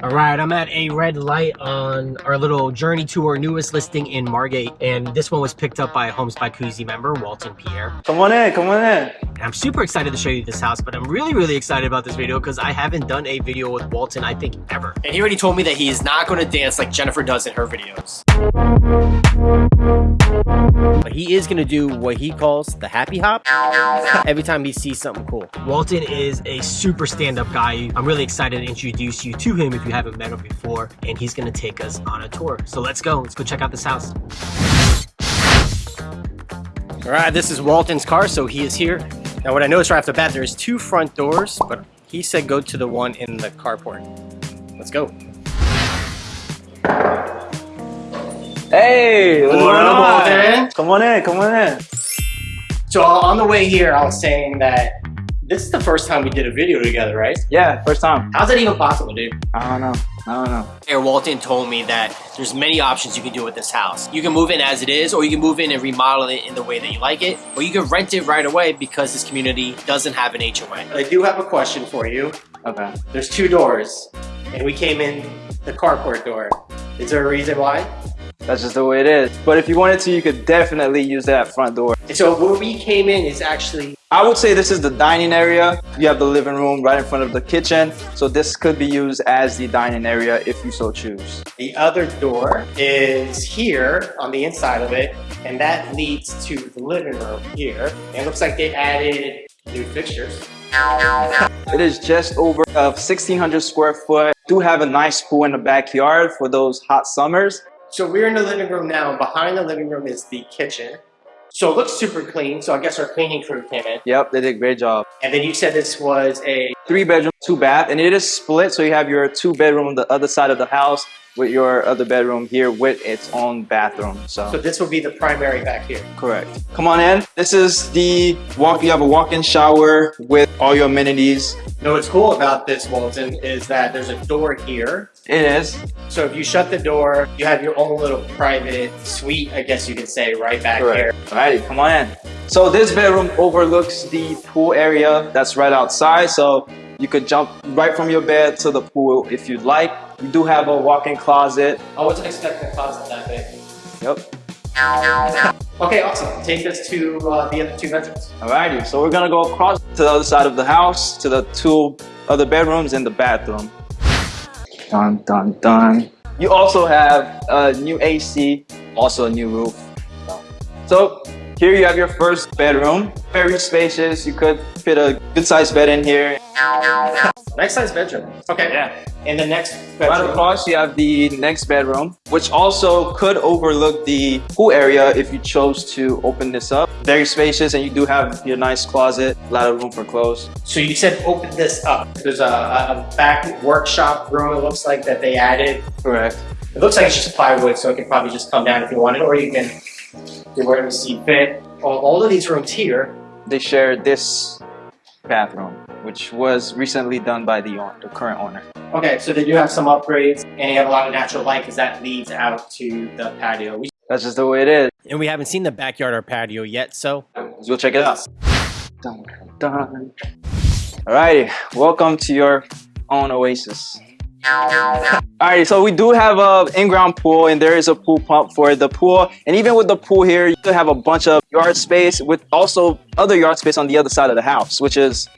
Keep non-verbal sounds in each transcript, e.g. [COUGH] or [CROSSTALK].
All right, I'm at a red light on our little journey to our newest listing in Margate, and this one was picked up by a Homes by Kuzi member, Walton Pierre. Come on in, come on in. And I'm super excited to show you this house, but I'm really, really excited about this video because I haven't done a video with Walton, I think, ever. And he already told me that he is not going to dance like Jennifer does in her videos. But he is going to do what he calls the happy hop every time he sees something cool. Walton is a super stand-up guy. I'm really excited to introduce you to him if you haven't met him before, and he's going to take us on a tour. So let's go. Let's go check out this house. All right, this is Walton's car, so he is here. Now, what I noticed right off the bat, there's two front doors, but he said go to the one in the carport. Let's go. Hey, what's What going on? Walton? Come on in, come on in. So on the way here, I was saying that this is the first time we did a video together, right? Yeah, first time. How's that even possible, dude? I don't know. I don't know. Mayor Walton told me that there's many options you can do with this house. You can move in as it is, or you can move in and remodel it in the way that you like it, or you can rent it right away because this community doesn't have an HOA. I do have a question for you. Okay. There's two doors, and we came in the carport door. Is there a reason why? That's just the way it is. But if you wanted to, you could definitely use that front door. And so where we came in is actually I would say this is the dining area. You have the living room right in front of the kitchen. So this could be used as the dining area if you so choose. The other door is here on the inside of it, and that leads to the living room here. And it looks like they added new fixtures. [LAUGHS] It is just over of 1600 square foot. Do have a nice pool in the backyard for those hot summers. So we're in the living room now, and behind the living room is the kitchen. So it looks super clean, so I guess our cleaning crew came in. Yep, they did a great job. And then you said this was a, Three bedroom, two bath, and it is split. So you have your two bedroom on the other side of the house with your other bedroom here with its own bathroom. so so this will be the primary back here. Correct. Come on in. This is the walk. You have a walk-in shower with all your amenities. You know what's cool about this, Walton, is that there's a door here. It is. So if you shut the door, you have your own little private suite, I guess you could say, right back here. Alrighty, come on in. So this bedroom overlooks the pool area that's right outside. So you could jump right from your bed to the pool if you'd like. You do have a walk-in closet. I wasn't expecting a closet that big. Yep. Okay, awesome. Take us to uh, the other two bedrooms. Alrighty, so we're gonna go across to the other side of the house to the two other bedrooms and the bathroom. Dun dun dun. You also have a new AC, also a new roof. So here you have your first bedroom. Very spacious. You could fit a good sized bed in here. Nice size bedroom. Okay. Yeah. In the next Right bedroom. across you have the next bedroom, which also could overlook the pool area if you chose to open this up. Very spacious and you do have your nice closet, a lot of room for clothes. So you said open this up. There's a, a back workshop room, it looks like, that they added. Correct. It looks like it's just plywood, so it can probably just come down if you wanted, or you can do whatever you see fit. All, all of these rooms here, They share this bathroom, which was recently done by the, own- the current owner. okay, so they do have some upgrades, and you have a lot of natural light because that leads out to the patio. We That's just the way it is. and we haven't seen the backyard or patio yet, so Let's go check it out. Dun, dun. Alrighty, welcome to your own oasis. Alrighty, so we do have a in-ground pool and there is a pool pump for the pool. And even with the pool here, you still have a bunch of yard space with also other yard space on the other side of the house, which is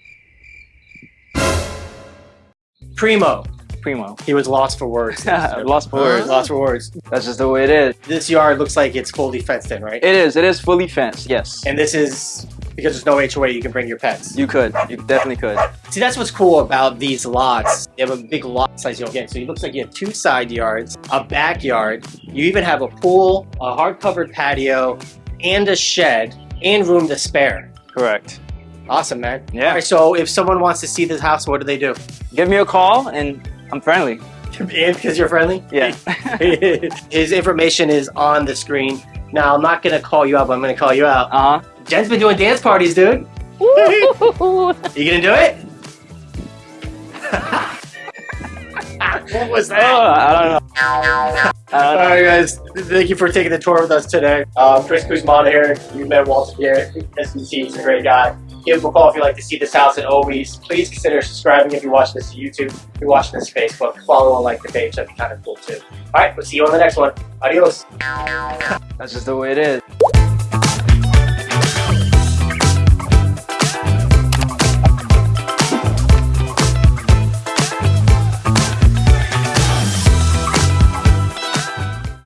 primo. primo. He was lost for words. [LAUGHS] Lost for words. Lost for words. That's just the way it is. This yard looks like it's fully fenced in, right? It is. It is fully fenced. Yes. And this is because there's no HOA, you can bring your pets. You could. You definitely could. See, that's what's cool about these lots. They have a big lot size you'll get. So it looks like you have two side yards, a backyard. You even have a pool, a hard-covered patio, and a shed, and room to spare. Correct. Awesome, man. Yeah. All right, so if someone wants to see this house, what do they do? Give me a call and I'm friendly. Because you're friendly? Yeah. [LAUGHS] His information is on the screen. Now, I'm not going to call you out, but I'm going to call you out. Uh huh. Jen's been doing dance parties, dude. [LAUGHS] you gonna do it? [LAUGHS] what was Oh, that? I don't know. I don't know. Alright guys, thank you for taking the tour with us today. Um, Chris Kuzman here, you met Walter here, SBC, he's a great guy. Give a call if you'd like to see this house. And always, please consider subscribing if you watch this on YouTube. If you're watching this on Facebook, follow and like the page. That'd be kind of cool too. All right, we'll see you on the next one. Adios. That's just the way it is.